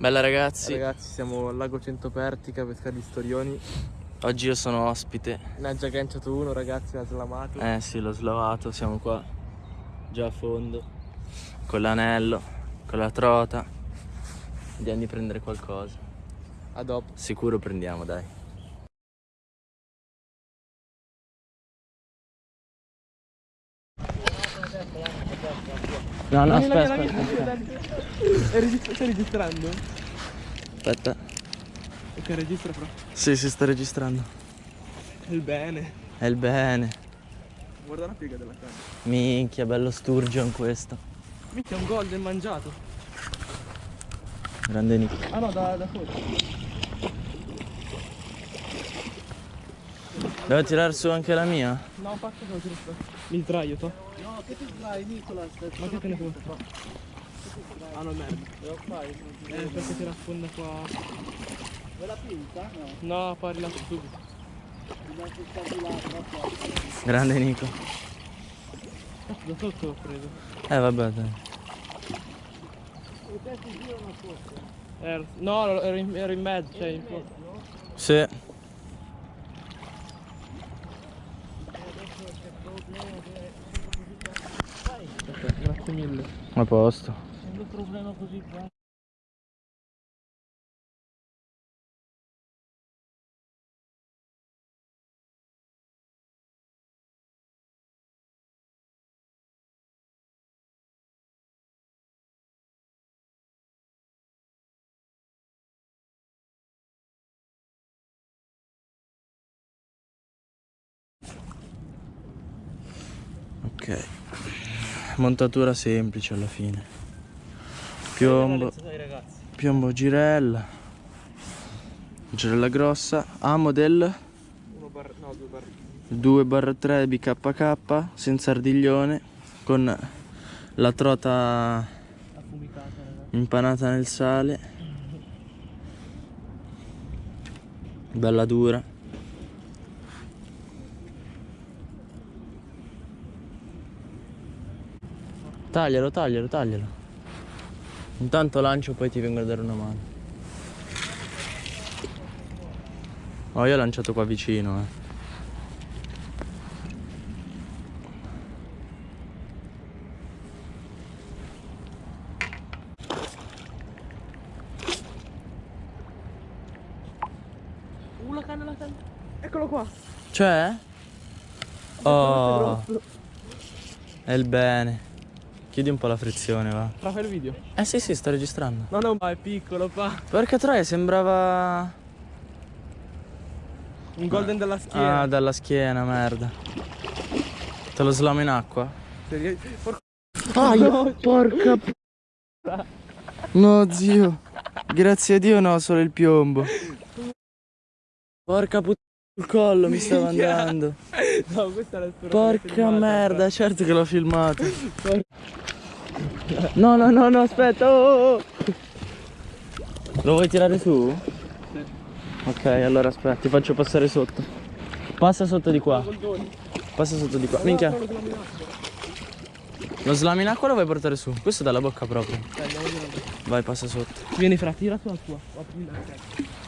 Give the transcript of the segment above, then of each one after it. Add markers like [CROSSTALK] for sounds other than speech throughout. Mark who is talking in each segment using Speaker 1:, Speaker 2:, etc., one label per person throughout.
Speaker 1: Bella ragazzi,
Speaker 2: Ragazzi, siamo al lago Centopertica a pescare gli storioni.
Speaker 1: oggi io sono ospite.
Speaker 2: Ne ha già agganciato uno, ragazzi, l'ha slamato.
Speaker 1: Eh sì, l'ho slavato, siamo qua già a fondo con l'anello, con la trota. Andiamo di prendere qualcosa.
Speaker 2: A dopo.
Speaker 1: Sicuro prendiamo, dai. No, no, aspetta, aspetta, aspetta.
Speaker 2: Stai registrando?
Speaker 1: Aspetta.
Speaker 2: Ok, registra però.
Speaker 1: Sì, si sta registrando.
Speaker 2: Il bene.
Speaker 1: È il bene.
Speaker 2: Guarda la piega della canna.
Speaker 1: Minchia, bello sturgeon questo.
Speaker 2: Mica un golden mangiato.
Speaker 1: Grande Nick.
Speaker 2: Ah no, da, da fuori.
Speaker 1: Devo tirare su anche la mia?
Speaker 2: No, che lo tiro su. Mi sdraio, to. Che ti sdrai, Nicola? Ma che te ne puoi Ah no, merda. Devo fare? Eh, perché ti nasconde qua. Quella pinta? No. No, poi rilascio subito.
Speaker 1: Grande Nico.
Speaker 2: Da sotto l'ho preso.
Speaker 1: Eh vabbè dai.
Speaker 2: Ero, no, ero in, ero in mezzo, cioè in fondo.
Speaker 1: Sì.
Speaker 2: Grazie mille.
Speaker 1: A posto.
Speaker 2: Non problema così qua.
Speaker 1: Ok. Montatura semplice alla fine. Piombo, piombo girella. Girella grossa. Amo del
Speaker 2: Uno bar, no, due bar.
Speaker 1: 2 barra 3 BKK senza ardiglione con la trota impanata nel sale. Bella dura. Taglialo, taglialo, taglialo. Intanto lancio poi ti vengo a dare una mano. Oh, io ho lanciato qua vicino, eh.
Speaker 2: Uh, la canna, la canna. Eccolo qua.
Speaker 1: Cioè? Oh, è il bene. Chiudi un po' la frizione, va.
Speaker 2: Fra fai il video.
Speaker 1: Eh sì, sì, sto registrando.
Speaker 2: No, no, ma è piccolo, pa.
Speaker 1: Porca troia, sembrava...
Speaker 2: Un golden della schiena.
Speaker 1: Ah, dalla schiena, merda. Te lo slamo in acqua?
Speaker 2: Porca
Speaker 1: Ah, io... porca. No, zio. Grazie a Dio no, solo il piombo. Porca puttana il collo mi stava andando.
Speaker 2: No, questa è la storia.
Speaker 1: Porca merda, certo che l'ho filmato. No, no, no, no, aspetta. oh, oh, oh. Lo vuoi tirare su? Ok, allora aspetta, ti faccio passare sotto. Passa sotto di qua. Passa sotto di qua. Minchia. Lo slam in acqua lo vuoi portare su? Questo dalla bocca proprio. Vai, passa sotto.
Speaker 2: Vieni fra, tira tu la tua. Apri la tua.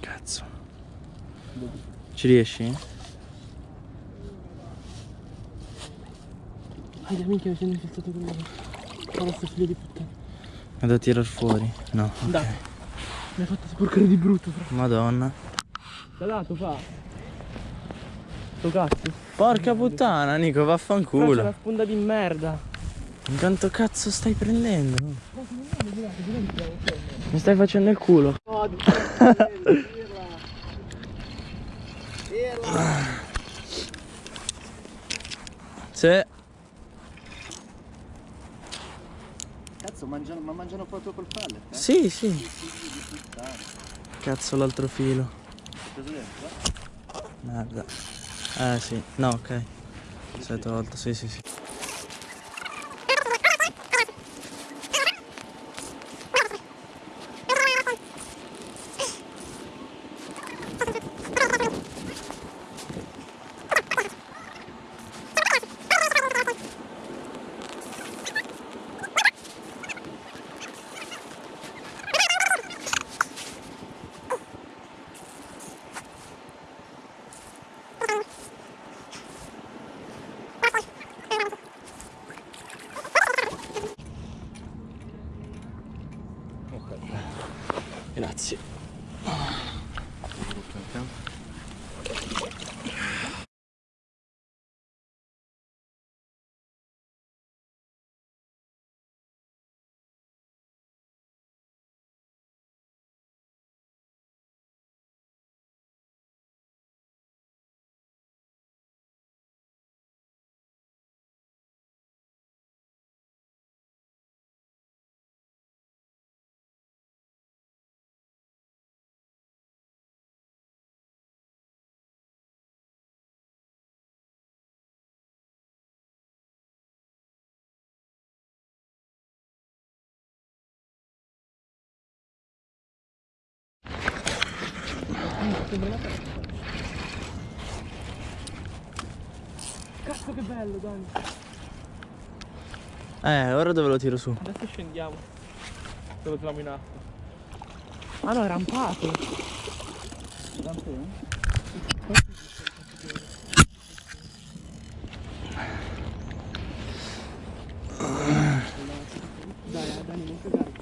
Speaker 1: Cazzo. Ci riesci?
Speaker 2: Aia, minchia, mi sono infilzato con la... Guarda sto figlio di puttana.
Speaker 1: È da tirar fuori? No. ok.
Speaker 2: Dai. Mi ha fatto sporcare di brutto, fra.
Speaker 1: Madonna.
Speaker 2: Da lato, fa. Sto cazzo.
Speaker 1: Porca puttana, Nico,
Speaker 2: Però c'è
Speaker 1: vaffanculo.
Speaker 2: la sponda di merda.
Speaker 1: Quanto cazzo stai prendendo? Mi stai facendo il culo. Sì. [LAUGHS]
Speaker 3: Cazzo, ma mangiano proprio col pallet? Eh?
Speaker 1: Sì, sì. Cazzo l'altro filo. Merda. Eh sì. No, ok. Sei tolto, sì, sì, sì. Grazie.
Speaker 2: Cazzo che bello, Dani.
Speaker 1: Eh, ora dove lo tiro su?
Speaker 2: Adesso scendiamo. Dove troviamo in acqua. Ah no, è rampato. Dai, eh, Dani, non cagarti.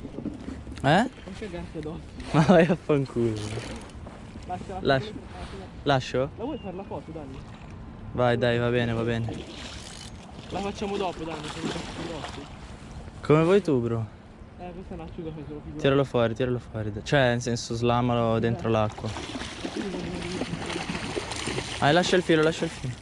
Speaker 1: Eh?
Speaker 2: Non cagarti addosso.
Speaker 1: Ma vai a fanculo.
Speaker 2: Lascia,
Speaker 1: Lascia. Lascio?
Speaker 2: La vuoi fare la foto, Dani?
Speaker 1: Vai, dai, va bene, va bene.
Speaker 2: La facciamo dopo, Dani, faccio grossi.
Speaker 1: Come vuoi tu, bro?
Speaker 2: Eh, questa è un'acciuga che sono figura.
Speaker 1: Tiralo fuori, tiralo fuori. Cioè, nel senso, slamalo dentro l'acqua. Ah, lascia il filo, lascia il filo.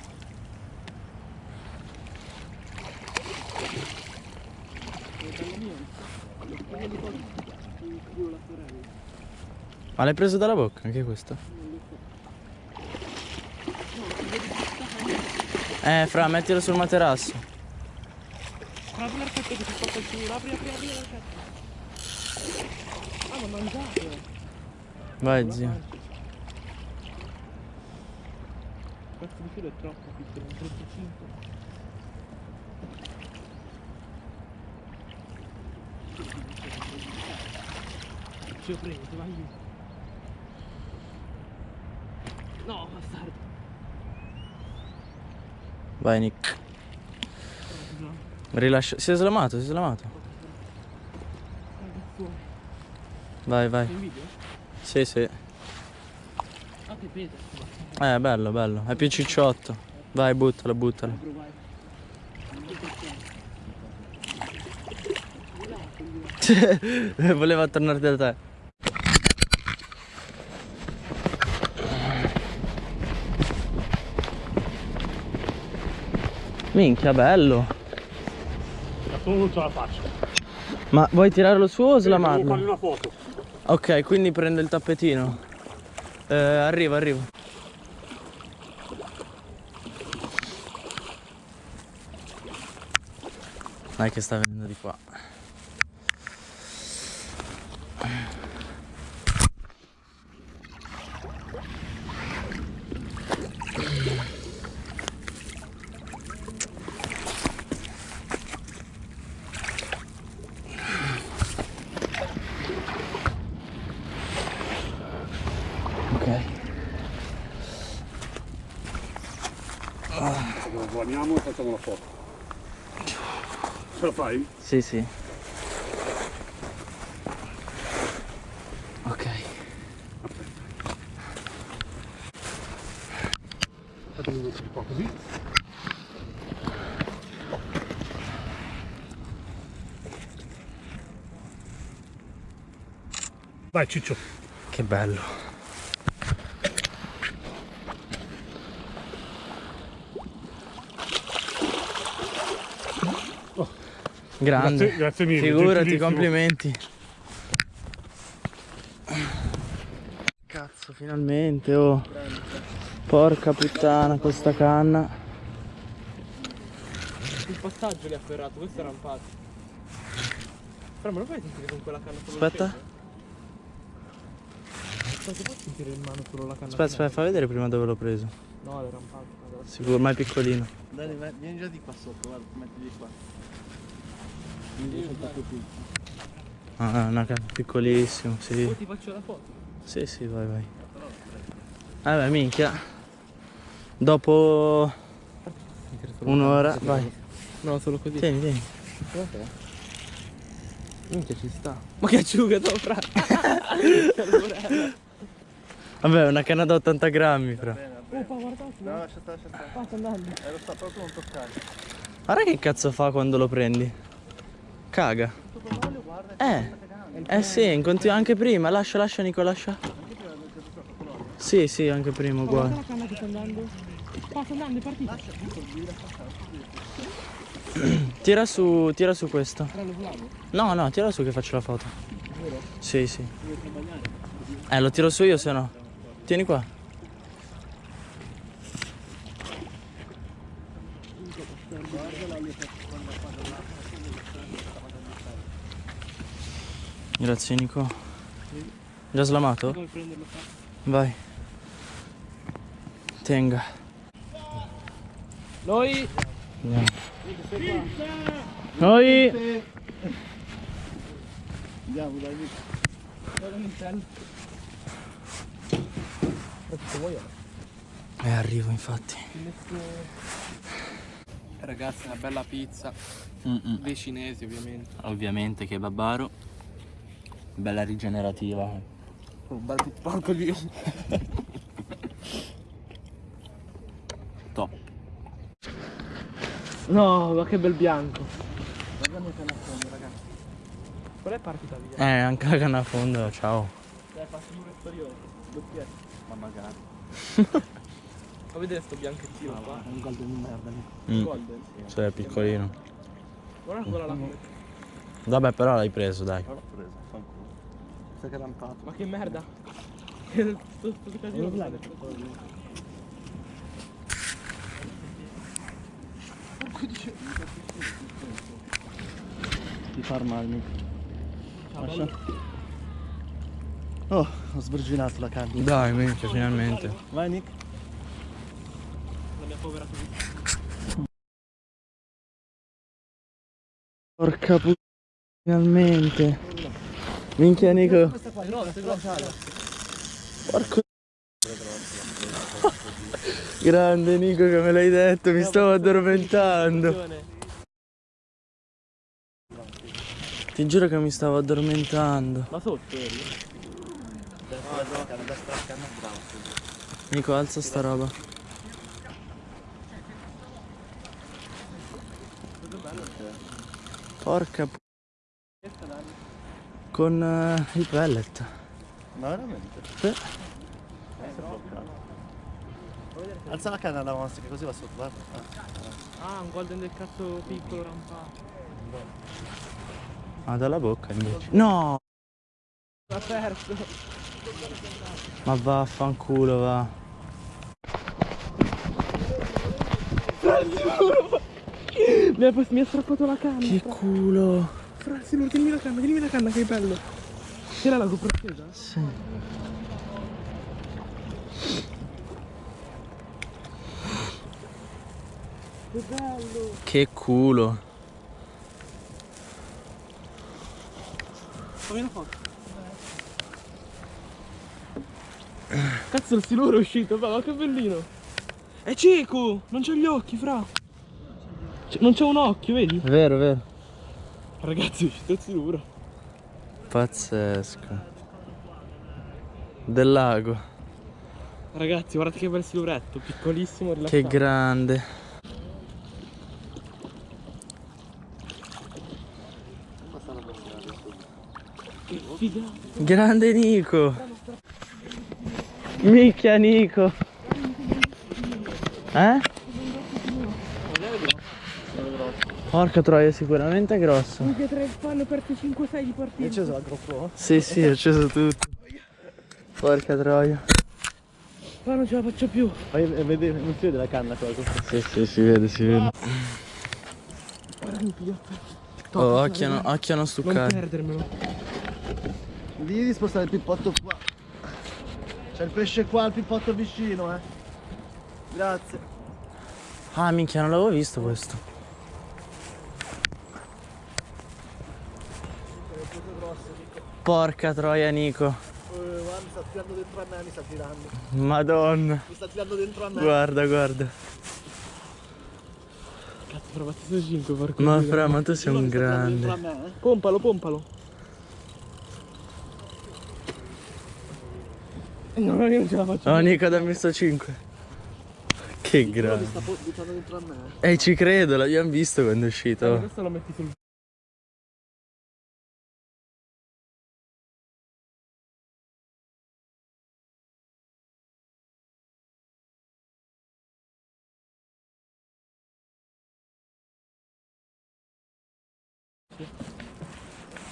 Speaker 1: Ma l'hai preso dalla bocca anche questo? Eh, fra, mettilo sul materasso.
Speaker 2: Apri l'archetto che spacca il filo, apri, apri, apri l'archetto. Ah, ma mangiate.
Speaker 1: Vai, zio.
Speaker 2: Questo di filo è troppo piccolo, un 35. Ce lo prendi, ti vai giù. No, bastardo.
Speaker 1: Vai, Nick. Rilascia. Si è slamato, si è slamato. Vai, vai. Sì, sì.
Speaker 2: Ah.
Speaker 1: Eh, bello, bello. È più cicciotto. Vai, buttalo, buttalo. [LAUGHS] Voleva tornare da te. Minchia, bello.
Speaker 4: Non ce la faccio.
Speaker 1: Ma vuoi tirarlo su o
Speaker 4: Devo
Speaker 1: slamarlo?
Speaker 4: fargli una foto.
Speaker 1: Ok, quindi prendo il tappetino. Eh, arrivo, arrivo. Dai che sta venendo di qua. Ok.
Speaker 4: Guardiamo e facciamo la foto. Ce la fai?
Speaker 1: Sì, sì. Ok.
Speaker 4: Fatemi un po' così. Vai Ciccio.
Speaker 1: Che bello. Grande.
Speaker 4: Grazie- grazie mille,
Speaker 1: Figurati, complimenti. Cazzo, finalmente, oh. Porca puttana, questa canna.
Speaker 2: Il passaggio li ha ferrato, questo è rampato. Però me lo fai sentire con quella canna
Speaker 1: Aspetta.
Speaker 2: Aspetta, puoi sentire in mano solo la canna?
Speaker 1: Aspetta, aspetta, fa vedere prima dove l'ho preso.
Speaker 2: No, è rampato. guarda.
Speaker 1: Sicuro, ma è piccolino.
Speaker 3: Dani, vai- vieni già di qua sotto, guarda, mettili qua. Quindi sotto più qui.
Speaker 1: Ah, una canna piccolissimo, sì.
Speaker 2: Poi ti faccio la foto.
Speaker 1: Sì, sì, vai, vai. Eh beh, minchia. Dopo un'ora, vai.
Speaker 2: No, solo così.
Speaker 1: Tieni, tieni.
Speaker 2: Minchia ci sta. Ma che asciugato, fra. [LAUGHS]
Speaker 1: Vabbè, una canna da 80 grammi, fra.
Speaker 2: Oh, fa guardate.
Speaker 3: No, lascia stare, lascia stare.
Speaker 2: Sta andando.
Speaker 3: Eh, lo sta proprio non toccare.
Speaker 1: Guarda che cazzo fa quando lo prendi. Caga. Eh. Eh sì, in continu- anche prima. Lascia, lascia Nico, lascia. Sì, sì, anche prima,
Speaker 2: Guarda
Speaker 1: uguale.
Speaker 2: la canna che sta andando. Sta sta andando, è partita.
Speaker 1: Tira su, tira su questo. No, no, tira su che faccio la foto. Sì, sì. Eh, lo tiro su io se no. Tieni qua. Grazie Nico. Già slamato?
Speaker 2: Come prenderlo qua?
Speaker 1: Vai. Tenga.
Speaker 2: Noi.
Speaker 1: Andiamo. Noi.
Speaker 3: Andiamo, dai, Nico.
Speaker 2: Guarda l'interno.
Speaker 1: Eh, arrivo infatti.
Speaker 2: Ragazzi, una bella pizza.
Speaker 1: Mm-mm.
Speaker 2: Dei cinesi, ovviamente.
Speaker 1: Ovviamente che babbaro. Bella rigenerativa.
Speaker 2: Un bel porco di.
Speaker 1: Top.
Speaker 2: No, ma che bel bianco. Guarda il canna fondo, ragazzi. Qual è partita via?
Speaker 1: Eh, anche la canna a fondo, ciao.
Speaker 2: Dai, passi un superiore. Doppietto.
Speaker 3: Ma magari.
Speaker 2: Fa vedere sto bianchettino qua.
Speaker 3: È un golden di merda, Nico.
Speaker 1: Mm.
Speaker 2: Golden.
Speaker 1: Cioè, piccolino.
Speaker 2: Guarda quella là.
Speaker 1: Vabbè, però l'hai preso, dai.
Speaker 3: L'ho preso, fanculo. Stai che lampato.
Speaker 2: Ma che merda. sto, sto casino.
Speaker 3: Ti far male, Lascia. Oh, ho sverginato la canna.
Speaker 1: Dai, minchia, finalmente.
Speaker 3: Vai, Nick.
Speaker 2: La mia povera vita.
Speaker 1: Porca puttana, finalmente. Minchia, Nico.
Speaker 2: Questa qua è.
Speaker 1: Porco. [LAUGHS] Grande Nico che me l'hai detto, mi stavo addormentando. Ti giuro che mi stavo addormentando.
Speaker 2: Ma sotto eri?
Speaker 1: Nico, alza sta roba. Porca pu- Con eh, il pellet.
Speaker 3: Ma veramente?
Speaker 1: Sì.
Speaker 3: Eh. Alza la canna da mostra che così va sotto, guarda. Ah.
Speaker 2: Ah, un golden del cazzo piccolo rampato.
Speaker 1: Ah, dalla bocca invece. No!
Speaker 2: L'ha perso.
Speaker 1: Ma vaffanculo va.
Speaker 2: Mi ha, mi ha strappato la canna.
Speaker 1: Che culo.
Speaker 2: Fra, Silur, tienimi la canna, tienimi la canna che è bello. C'era la GoPro accesa?
Speaker 1: Sì.
Speaker 2: Che bello.
Speaker 1: Che culo.
Speaker 2: Fammi una foto. Cazzo il siluro è uscito, ma che bellino. È cieco, non c'ha gli occhi, fra. C- non c'ha un occhio, vedi?
Speaker 1: Vero, vero.
Speaker 2: Ragazzi il siluro.
Speaker 1: Pazzesco. Del lago.
Speaker 2: Ragazzi, guardate che bel siluretto, piccolissimo, rilassato.
Speaker 1: Che grande.
Speaker 2: Che figata.
Speaker 1: Grande Nico. Micchia Nico. Eh? Porca troia, sicuramente è grosso.
Speaker 2: Minchia, tre fanno aperto 5-6 di partita.
Speaker 3: Hai acceso la GoPro?
Speaker 1: Sì, sì, ho acceso tutto. Porca troia.
Speaker 2: Ma non ce la faccio più.
Speaker 3: Ma e vede- non si vede la canna qua.
Speaker 1: Sì, sì, si vede, si vede. Oh, occhio, a non- occhio a non
Speaker 2: perdermelo.
Speaker 3: Digli di spostare il pippotto qua. C'è il pesce qua, il pippotto vicino, eh. Grazie.
Speaker 1: Ah, minchia, non l'avevo visto questo. Porca troia Nico.
Speaker 3: Eh, guarda, mi sta tirando dentro a me, mi sta tirando
Speaker 1: Madonna.
Speaker 3: Mi sta tirando dentro a me.
Speaker 1: Guarda, guarda.
Speaker 2: Cazzo, però battuto 5, porco
Speaker 1: Ma fra, ma tu sei un grande.
Speaker 3: Eh.
Speaker 2: Pompalo, pompalo. Eh, no, io non ce la faccio
Speaker 1: oh, No, Nico, dammi sto 5 che grande.
Speaker 3: Ehi,
Speaker 1: eh, ci credo, l'abbiamo visto quando è uscito.
Speaker 2: Eh, questo lo metti sul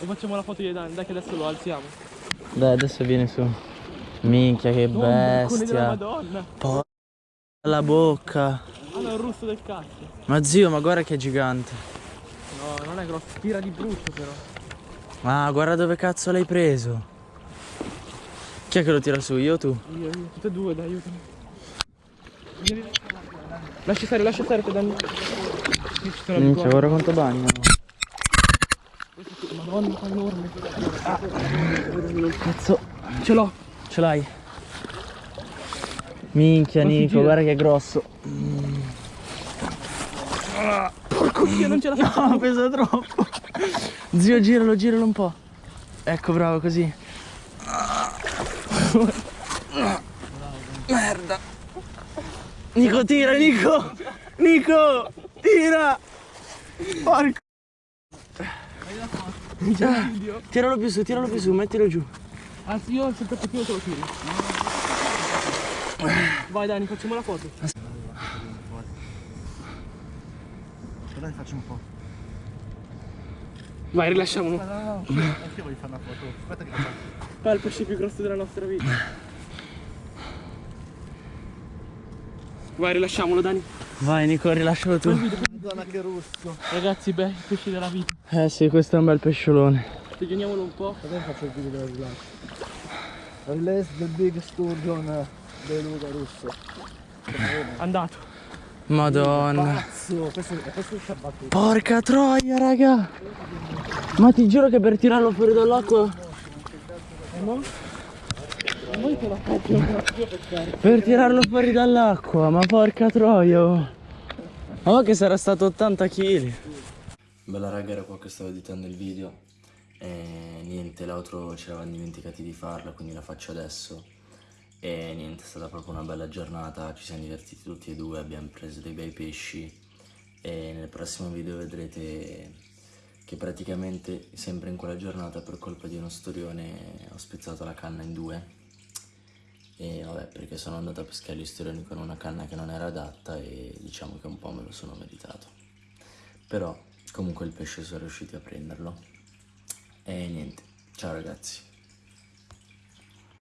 Speaker 2: E facciamo la foto di Dani, dai che adesso lo alziamo.
Speaker 1: Dai adesso vieni su. Minchia che
Speaker 2: della
Speaker 1: bestia.
Speaker 2: Madonna.
Speaker 1: Porca la bocca.
Speaker 2: Ah, no, è un russo del cazzo.
Speaker 1: Ma zio, ma guarda che è gigante.
Speaker 2: No, non è grosso, tira di brutto però.
Speaker 1: Ma guarda dove cazzo l'hai preso. Chi è che lo tira su, io o tu?
Speaker 2: Io, io, tutte e due, dai, aiutami. Lascia stare, lascia stare, te sono
Speaker 1: Minchia, guarda quanto bagno.
Speaker 2: Madonna, qua enorme.
Speaker 1: Cazzo,
Speaker 2: Ce l'ho.
Speaker 1: ce l'hai? Minchia Nico,
Speaker 2: gira.
Speaker 1: guarda che è grosso.
Speaker 2: Porco dio, non ce la faccio.
Speaker 1: No, [LAUGHS] pesa troppo. Zio, giralo, giralo un po'. Ecco, bravo, così. Merda. Nico, tira, Nico. Nico, tira. Porco. [LAUGHS] Tiralo più su, tiralo più su, mettilo giù.
Speaker 2: Anzi, io sul tappetino te lo tiro. Vai Dani, facciamo la foto.
Speaker 3: Dai, faccio un po'.
Speaker 2: Vai, rilasciamolo.
Speaker 3: No, no, no. Anche voglio fare una foto. Aspetta che faccio.
Speaker 2: Qua è il pesce più grosso della nostra vita. [LAUGHS] Vai, rilasciamolo Dani.
Speaker 1: Vai, Nico, rilascialo tu.
Speaker 3: Madonna che russo.
Speaker 2: Ragazzi, beh, il pesce della vita.
Speaker 1: Eh sì, questo è un bel pesciolone.
Speaker 2: Piglioniamolo un po'.
Speaker 3: Adesso faccio il video del rilascio. Release del big sturgeon beluga russo.
Speaker 2: Andato.
Speaker 1: Madonna.
Speaker 3: Pazzo, questo, questo è il.
Speaker 1: Porca troia, raga. Ma ti giuro che per tirarlo fuori dall'acqua... Per tirarlo fuori dall'acqua, ma porca troia. oh. Oh, che sarà stato 80 kg. Bella raga, era qua che stavo editando il video. E niente, l'altro ci eravamo dimenticati di farla, quindi la faccio adesso. E niente, è stata proprio una bella giornata, ci siamo divertiti tutti e due, abbiamo preso dei bei pesci. E nel prossimo video vedrete che praticamente sempre in quella giornata per colpa di uno storione ho spezzato la canna in due e vabbè perché sono andato a pescare gli storioni con una canna che non era adatta e diciamo che un po' me lo sono meritato però comunque il pesce sono riusciti a prenderlo. E niente ciao ragazzi